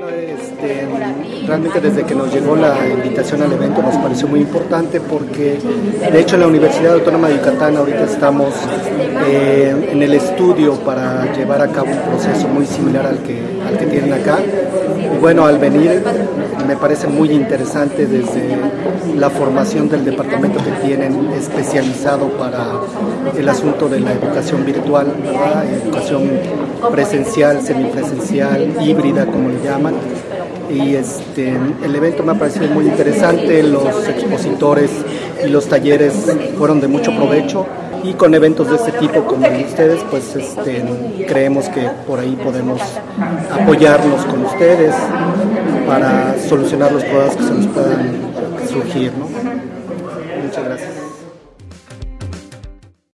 Bueno, este, realmente desde que nos llegó la invitación al evento nos pareció muy importante porque de hecho en la Universidad Autónoma de Yucatán ahorita estamos eh, en el estudio para llevar a cabo un proceso muy similar al que, al que tienen acá. Y bueno, al venir me parece muy interesante desde la formación del departamento que tienen especializado para el asunto de la educación virtual, educación presencial, semipresencial, híbrida, como le llaman. Y este, el evento me ha parecido muy interesante, los expositores y los talleres fueron de mucho provecho y con eventos de este tipo como ustedes, pues este, creemos que por ahí podemos apoyarnos con ustedes para solucionar los problemas que se nos puedan surgir. ¿no? Muchas gracias.